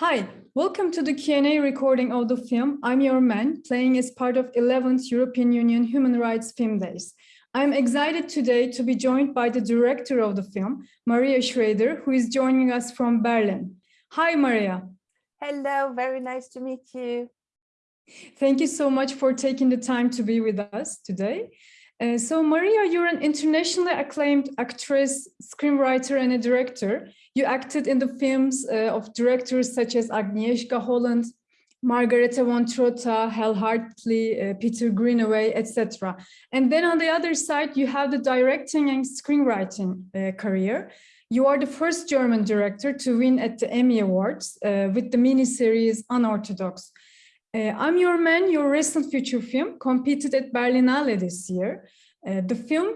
Hi, welcome to the Q&A recording of the film I'm Your Man, playing as part of 11th European Union Human Rights Film Days. I'm excited today to be joined by the director of the film, Maria Schrader, who is joining us from Berlin. Hi, Maria. Hello, very nice to meet you. Thank you so much for taking the time to be with us today. Uh, so Maria, you're an internationally acclaimed actress, screenwriter, and a director. You acted in the films uh, of directors such as Agnieszka Holland, Margarethe von Trotta, Hal Hartley, uh, Peter Greenaway, etc. And then on the other side, you have the directing and screenwriting uh, career. You are the first German director to win at the Emmy Awards uh, with the miniseries Unorthodox. Uh, I'm Your Man, your recent feature film, competed at Berlinale this year. Uh, the film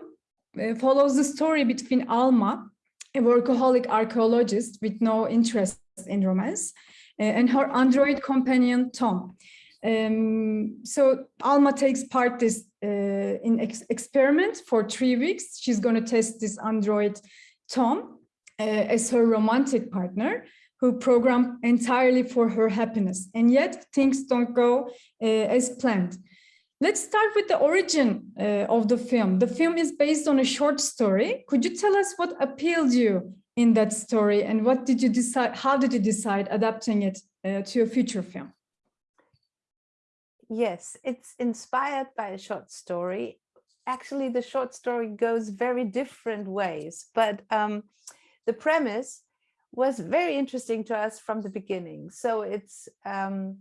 uh, follows the story between Alma, a workaholic archaeologist with no interest in romance, uh, and her android companion, Tom. Um, so Alma takes part this uh, in ex experiment for three weeks. She's going to test this android, Tom, uh, as her romantic partner who program entirely for her happiness. And yet things don't go uh, as planned. Let's start with the origin uh, of the film. The film is based on a short story. Could you tell us what appealed you in that story and what did you decide, how did you decide adapting it uh, to a future film? Yes, it's inspired by a short story. Actually, the short story goes very different ways, but um, the premise was very interesting to us from the beginning. So it's um,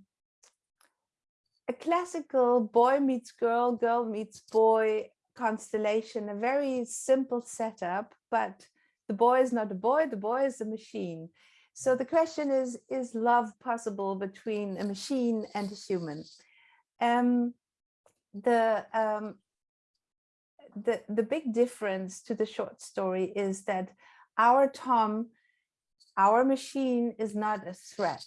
a classical boy meets girl, girl meets boy constellation, a very simple setup, but the boy is not a boy, the boy is a machine. So the question is, is love possible between a machine and a human? Um, the, um, the, the big difference to the short story is that our Tom our machine is not a threat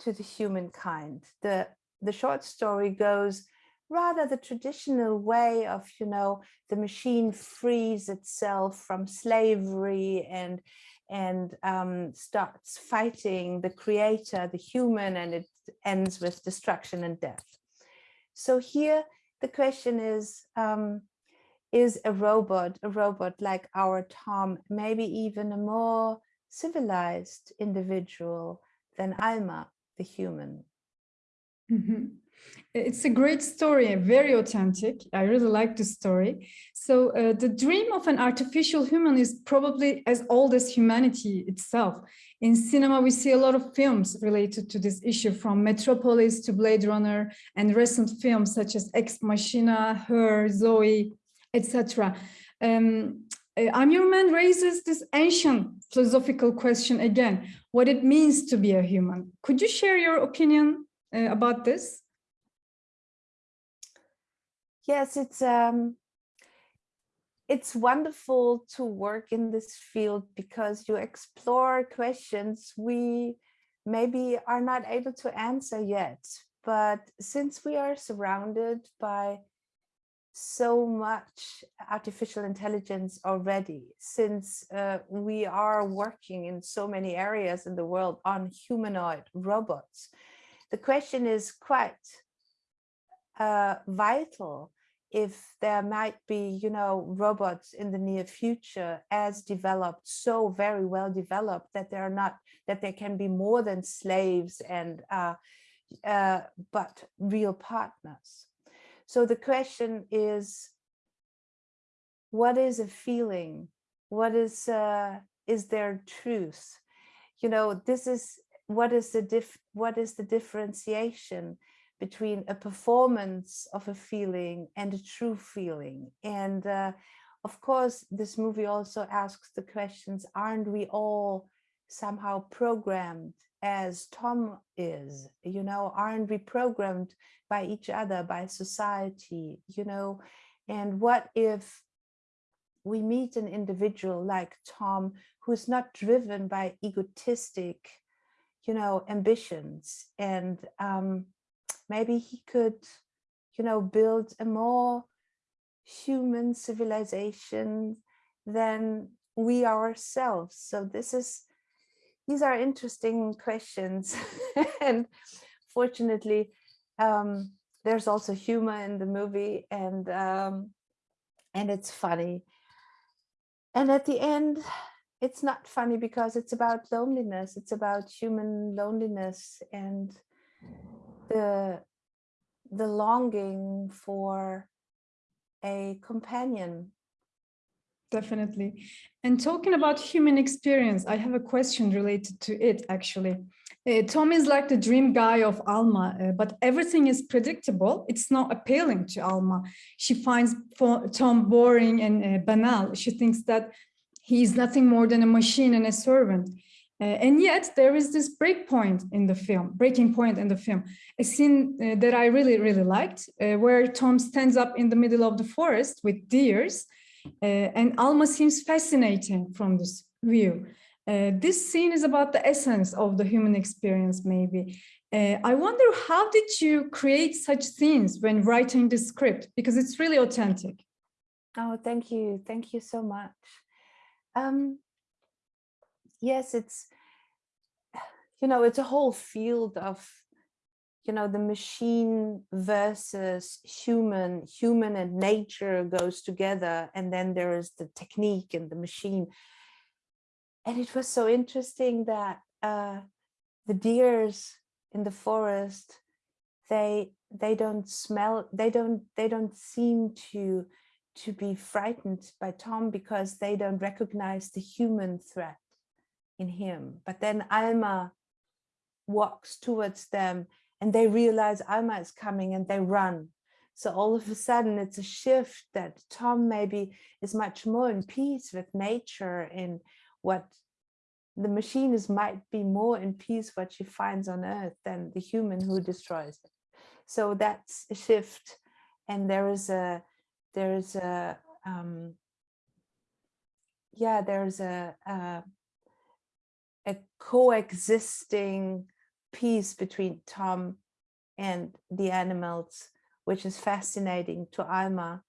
to the humankind. The, the short story goes rather the traditional way of, you know, the machine frees itself from slavery and and um, starts fighting the creator, the human, and it ends with destruction and death. So here the question is, um, is a robot, a robot like our Tom, maybe even a more civilized individual than Alma, the human. Mm -hmm. It's a great story, very authentic. I really like the story. So uh, the dream of an artificial human is probably as old as humanity itself. In cinema, we see a lot of films related to this issue from Metropolis to Blade Runner and recent films such as Ex Machina, Her, Zoe, etc. Um, uh, I'm Your Man raises this ancient philosophical question again, what it means to be a human. Could you share your opinion uh, about this? Yes, it's um, it's wonderful to work in this field because you explore questions we maybe are not able to answer yet. But since we are surrounded by so much artificial intelligence already since uh, we are working in so many areas in the world on humanoid robots. The question is quite uh, vital if there might be, you know, robots in the near future as developed, so very well developed that they're not, that they can be more than slaves and, uh, uh, but real partners. So the question is, what is a feeling? What is, uh, is there truth? You know, this is, what is the diff what is the differentiation between a performance of a feeling and a true feeling? And uh, of course, this movie also asks the questions, aren't we all somehow programmed as Tom is, you know, aren't we programmed by each other, by society, you know, and what if we meet an individual like Tom, who's not driven by egotistic, you know, ambitions and um, maybe he could, you know, build a more human civilization than we ourselves. So this is these are interesting questions. and fortunately, um, there's also humor in the movie and um, and it's funny. And at the end, it's not funny because it's about loneliness. It's about human loneliness and the the longing for a companion Definitely. And talking about human experience, I have a question related to it, actually. Uh, Tom is like the dream guy of Alma, uh, but everything is predictable. It's not appealing to Alma. She finds Tom boring and uh, banal. She thinks that he is nothing more than a machine and a servant. Uh, and yet there is this break point in the film, breaking point in the film, a scene uh, that I really, really liked, uh, where Tom stands up in the middle of the forest with deers and Alma seems fascinating from this view. Uh, this scene is about the essence of the human experience, maybe. Uh, I wonder how did you create such scenes when writing the script? Because it's really authentic. Oh, thank you. Thank you so much. Um, yes, it's, you know, it's a whole field of you know, the machine versus human, human and nature goes together. And then there is the technique and the machine. And it was so interesting that uh, the deers in the forest, they they don't smell, they don't they don't seem to to be frightened by Tom because they don't recognize the human threat in him. But then Alma walks towards them and they realize Alma is coming and they run. So all of a sudden it's a shift that Tom maybe is much more in peace with nature in what the machine is might be more in peace what she finds on earth than the human who destroys it. So that's a shift. And there is a, there is a, um, yeah, there's a, a, a coexisting peace between Tom and the animals, which is fascinating to Alma.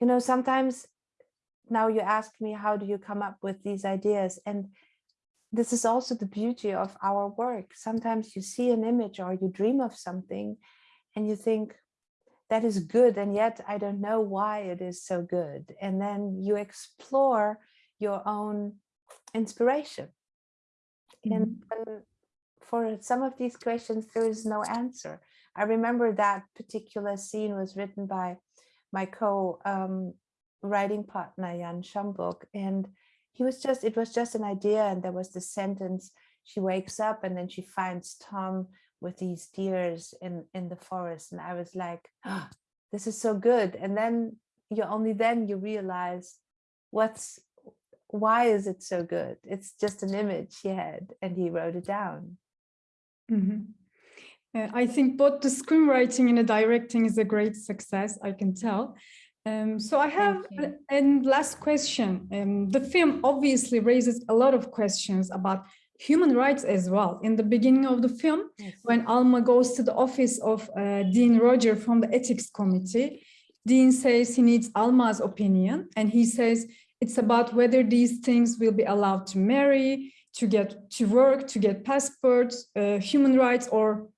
You know, sometimes now you ask me, how do you come up with these ideas? And this is also the beauty of our work. Sometimes you see an image or you dream of something and you think, that is good and yet I don't know why it is so good. And then you explore your own inspiration. And, mm-hmm. for some of these questions, there is no answer. I remember that particular scene was written by my co-writing um, partner, Jan Schomburg, and he was just, it was just an idea. And there was the sentence, she wakes up and then she finds Tom with these deers in, in the forest. And I was like, oh, this is so good. And then you only then you realize what's why is it so good? It's just an image he had and he wrote it down. Mm -hmm. uh, I think both the screenwriting and the directing is a great success, I can tell. Um, so I have a, last question. Um, the film obviously raises a lot of questions about human rights as well. In the beginning of the film, yes. when Alma goes to the office of uh, Dean Roger from the ethics committee, Dean says he needs Alma's opinion and he says it's about whether these things will be allowed to marry, to get to work, to get passports, uh, human rights or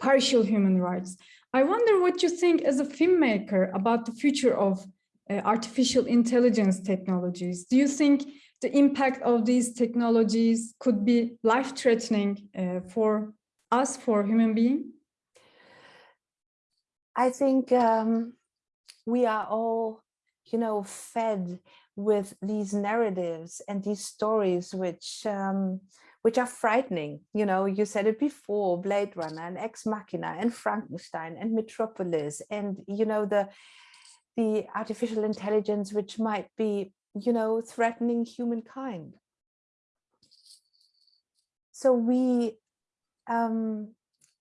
partial human rights. I wonder what you think as a filmmaker about the future of uh, artificial intelligence technologies. Do you think the impact of these technologies could be life-threatening uh, for us, for human beings? I think um, we are all, you know, fed with these narratives and these stories which um, which are frightening. You know, you said it before, Blade Runner and Ex Machina and Frankenstein and Metropolis and, you know, the the artificial intelligence which might be, you know, threatening humankind. So we um,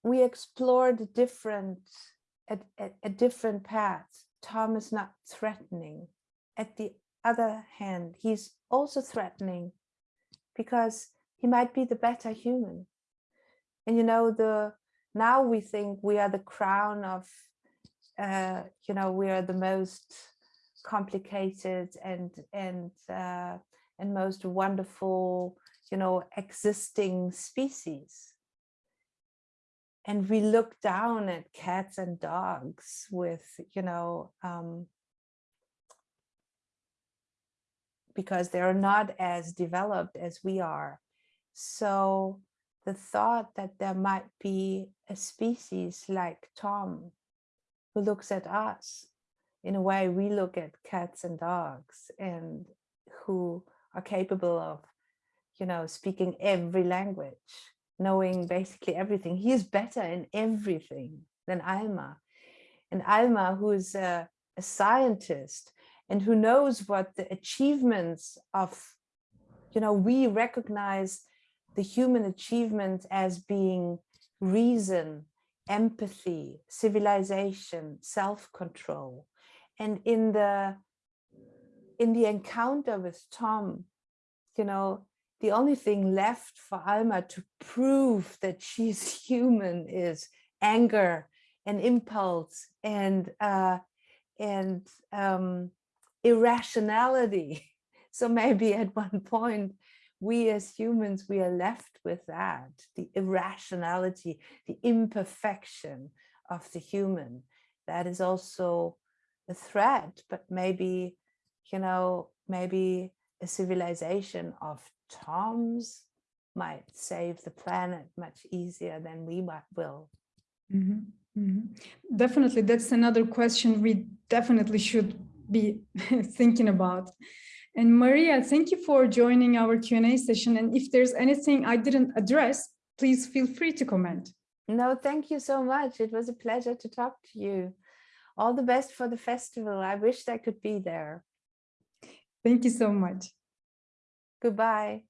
we explored different a, a, a different path. Tom is not threatening. At the other hand, he's also threatening because he might be the better human. And you know, the now we think we are the crown of, uh, you know, we are the most complicated and and uh, and most wonderful, you know, existing species. And we look down at cats and dogs with, you know, um, because they're not as developed as we are. So the thought that there might be a species like Tom who looks at us in a way we look at cats and dogs and who are capable of, you know, speaking every language, knowing basically everything. He is better in everything than Alma. And Alma, who is a, a scientist and who knows what the achievements of, you know, we recognize the human achievement as being reason, empathy, civilization, self-control. And in the in the encounter with Tom, you know, the only thing left for Alma to prove that she's human is anger and impulse and uh, and um, irrationality. So maybe at one point, we as humans, we are left with that, the irrationality, the imperfection of the human. That is also a threat, but maybe, you know, maybe a civilization of Toms might save the planet much easier than we might will. Mm -hmm. Mm -hmm. Definitely, that's another question we definitely should be thinking about. And Maria, thank you for joining our Q&A session. And if there's anything I didn't address, please feel free to comment. No, thank you so much. It was a pleasure to talk to you. All the best for the festival. I wish I could be there. Thank you so much. Goodbye.